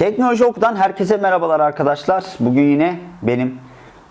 Teknoloji Oku'dan herkese merhabalar arkadaşlar. Bugün yine benim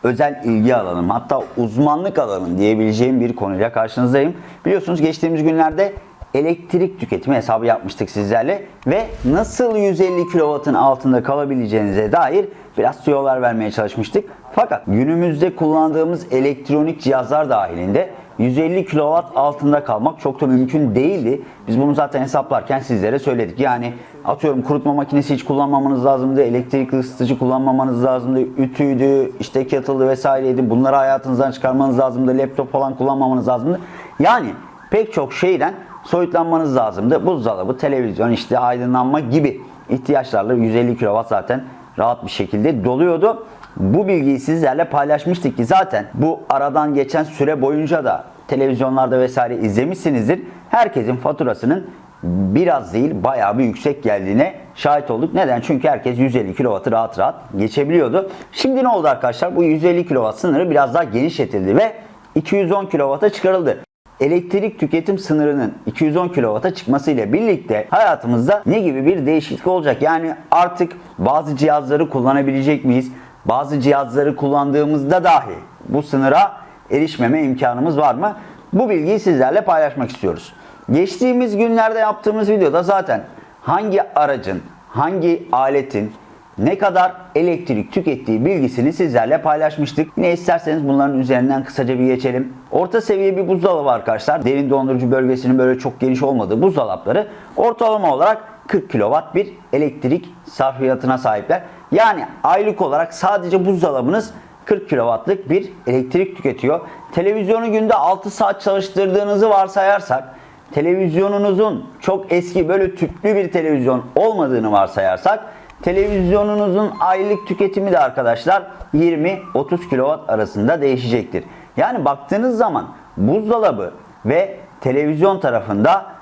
özel ilgi alanım hatta uzmanlık alanım diyebileceğim bir konuyla karşınızdayım. Biliyorsunuz geçtiğimiz günlerde elektrik tüketimi hesabı yapmıştık sizlerle ve nasıl 150 kW'ın altında kalabileceğinize dair biraz tüyolar vermeye çalışmıştık. Fakat günümüzde kullandığımız elektronik cihazlar dahilinde 150 kW altında kalmak çok da mümkün değildi. Biz bunu zaten hesaplarken sizlere söyledik. Yani atıyorum kurutma makinesi hiç kullanmamanız lazımdı, elektrikli ısıtıcı kullanmamanız lazımdı, ütüydü, işte kettle'dı vesaireydi. Bunları hayatınızdan çıkarmanız lazımdı, laptop falan kullanmamanız lazımdı. Yani pek çok şeyden soyutlanmanız lazımdı. Buzdolabı, televizyon, işte aydınlanma gibi ihtiyaçlarla 150 kW zaten rahat bir şekilde doluyordu. Bu bilgiyi sizlerle paylaşmıştık ki zaten bu aradan geçen süre boyunca da televizyonlarda vesaire izlemişsinizdir. Herkesin faturasının biraz değil bayağı bir yüksek geldiğine şahit olduk. Neden? Çünkü herkes 150 kW'ı rahat rahat geçebiliyordu. Şimdi ne oldu arkadaşlar? Bu 150 kW sınırı biraz daha genişletildi ve 210 kW'a çıkarıldı elektrik tüketim sınırının 210 kW'a çıkmasıyla birlikte hayatımızda ne gibi bir değişiklik olacak? Yani artık bazı cihazları kullanabilecek miyiz? Bazı cihazları kullandığımızda dahi bu sınıra erişmeme imkanımız var mı? Bu bilgiyi sizlerle paylaşmak istiyoruz. Geçtiğimiz günlerde yaptığımız videoda zaten hangi aracın, hangi aletin ne kadar elektrik tükettiği bilgisini sizlerle paylaşmıştık. Yine isterseniz bunların üzerinden kısaca bir geçelim. Orta seviye bir buzdolabı arkadaşlar. Derin dondurucu bölgesinin böyle çok geniş olmadığı buzdolapları ortalama olarak 40 kW bir elektrik sarfiyatına sahipler. Yani aylık olarak sadece buzdolabınız 40 kW'lık bir elektrik tüketiyor. Televizyonu günde 6 saat çalıştırdığınızı varsayarsak televizyonunuzun çok eski böyle tüplü bir televizyon olmadığını varsayarsak televizyonunuzun aylık tüketimi de arkadaşlar 20-30 kW arasında değişecektir. Yani baktığınız zaman buzdolabı ve televizyon tarafında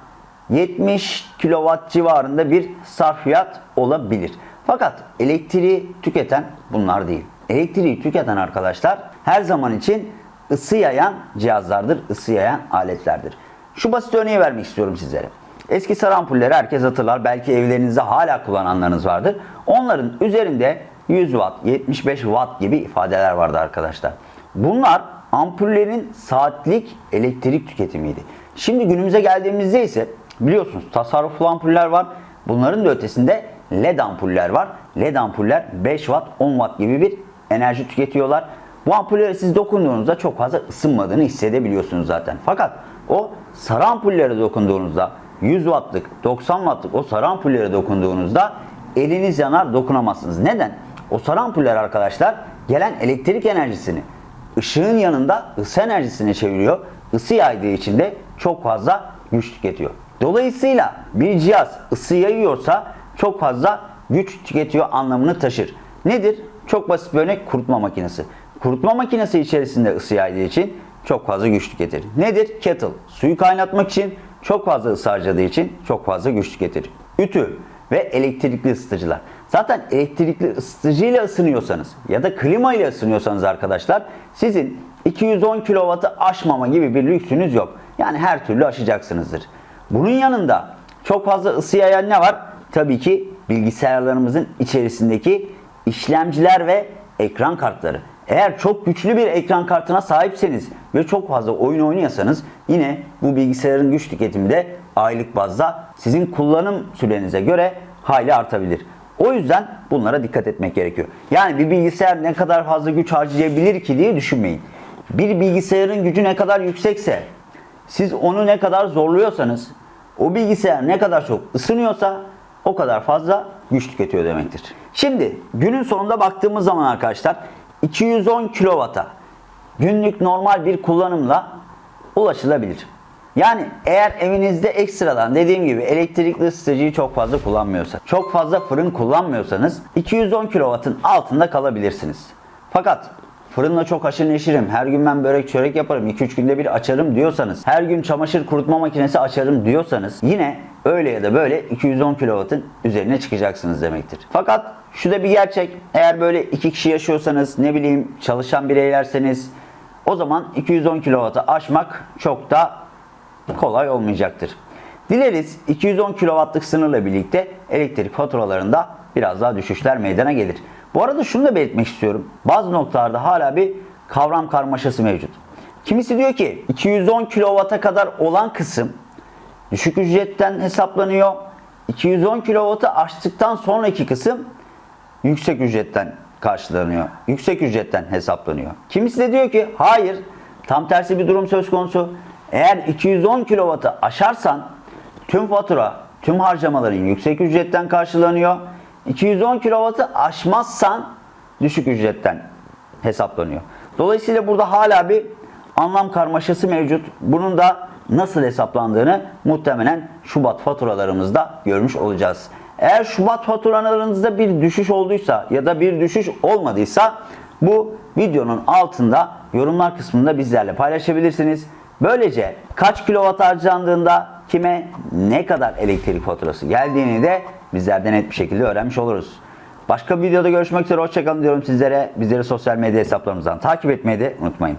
70 kW civarında bir sarfiyat olabilir. Fakat elektriği tüketen bunlar değil. Elektriği tüketen arkadaşlar her zaman için ısı yayan cihazlardır, ısı yayan aletlerdir. Şu basit örneği vermek istiyorum sizlere. Eski sarı ampulleri herkes hatırlar. Belki evlerinizde hala kullananlarınız vardır. Onların üzerinde 100 watt, 75 watt gibi ifadeler vardı arkadaşlar. Bunlar ampullerin saatlik elektrik tüketimiydi. Şimdi günümüze geldiğimizde ise biliyorsunuz tasarruflu ampuller var. Bunların da ötesinde LED ampuller var. LED ampuller 5 watt, 10 watt gibi bir enerji tüketiyorlar. Bu ampullere siz dokunduğunuzda çok fazla ısınmadığını hissedebiliyorsunuz zaten. Fakat o sarı ampullere dokunduğunuzda 100 wattlık, 90 wattlık o sarı ampullere dokunduğunuzda eliniz yanar dokunamazsınız. Neden? O sarı ampuller arkadaşlar gelen elektrik enerjisini ışığın yanında ısı enerjisine çeviriyor. Isı yaydığı için de çok fazla güç tüketiyor. Dolayısıyla bir cihaz ısı yayıyorsa çok fazla güç tüketiyor anlamını taşır. Nedir? Çok basit bir örnek kurutma makinesi. Kurutma makinesi içerisinde ısı yaydığı için çok fazla güç tüketir. Nedir? Kettle. Suyu kaynatmak için çok fazla ısı harcadığı için çok fazla güç tüketir. Ütü ve elektrikli ısıtıcılar. Zaten elektrikli ısıtıcıyla ısınıyorsanız ya da klima ile ısınıyorsanız arkadaşlar sizin 210 kW'ı aşmama gibi bir lüksünüz yok. Yani her türlü aşacaksınızdır. Bunun yanında çok fazla ısı yayan ne var? Tabii ki bilgisayarlarımızın içerisindeki işlemciler ve ekran kartları. Eğer çok güçlü bir ekran kartına sahipseniz ve çok fazla oyun oynuyorsanız yine bu bilgisayarın güç tüketimi de aylık bazda sizin kullanım sürenize göre hayli artabilir. O yüzden bunlara dikkat etmek gerekiyor. Yani bir bilgisayar ne kadar fazla güç harcayabilir ki diye düşünmeyin. Bir bilgisayarın gücü ne kadar yüksekse, siz onu ne kadar zorluyorsanız, o bilgisayar ne kadar çok ısınıyorsa o kadar fazla güç tüketiyor demektir. Şimdi günün sonunda baktığımız zaman arkadaşlar 210 kW'a günlük normal bir kullanımla ulaşılabilir. Yani eğer evinizde ekstradan dediğim gibi elektrikli ısıtıcıyı çok fazla kullanmıyorsa, çok fazla fırın kullanmıyorsanız 210 kW'ın altında kalabilirsiniz. Fakat fırınla çok aşırı neşirim, her gün ben börek çörek yaparım, 2-3 günde bir açarım diyorsanız, her gün çamaşır kurutma makinesi açarım diyorsanız yine öyle ya da böyle 210 kW'ın üzerine çıkacaksınız demektir. Fakat şu da bir gerçek. Eğer böyle iki kişi yaşıyorsanız, ne bileyim çalışan bireylerseniz o zaman 210 kW'ı aşmak çok da kolay olmayacaktır. Dileriz 210 kW'lık sınırla birlikte elektrik faturalarında biraz daha düşüşler meydana gelir. Bu arada şunu da belirtmek istiyorum. Bazı noktalarda hala bir kavram karmaşası mevcut. Kimisi diyor ki 210 kW'a kadar olan kısım düşük ücretten hesaplanıyor. 210 kW'ı aştıktan sonraki kısım yüksek ücretten karşılanıyor. Yüksek ücretten hesaplanıyor. Kimisi de diyor ki hayır tam tersi bir durum söz konusu. Eğer 210 kW'ı aşarsan tüm fatura, tüm harcamaların yüksek ücretten karşılanıyor. 210 kW'ı aşmazsan düşük ücretten hesaplanıyor. Dolayısıyla burada hala bir anlam karmaşası mevcut. Bunun da nasıl hesaplandığını muhtemelen Şubat faturalarımızda görmüş olacağız. Eğer Şubat faturalarınızda bir düşüş olduysa ya da bir düşüş olmadıysa bu videonun altında yorumlar kısmında bizlerle paylaşabilirsiniz. Böylece kaç kilowatt harcandığında kime ne kadar elektrik faturası geldiğini de bizlerden net bir şekilde öğrenmiş oluruz. Başka bir videoda görüşmek üzere. Hoşçakalın diyorum sizlere. Bizleri sosyal medya hesaplarımızdan takip etmeyi de unutmayın.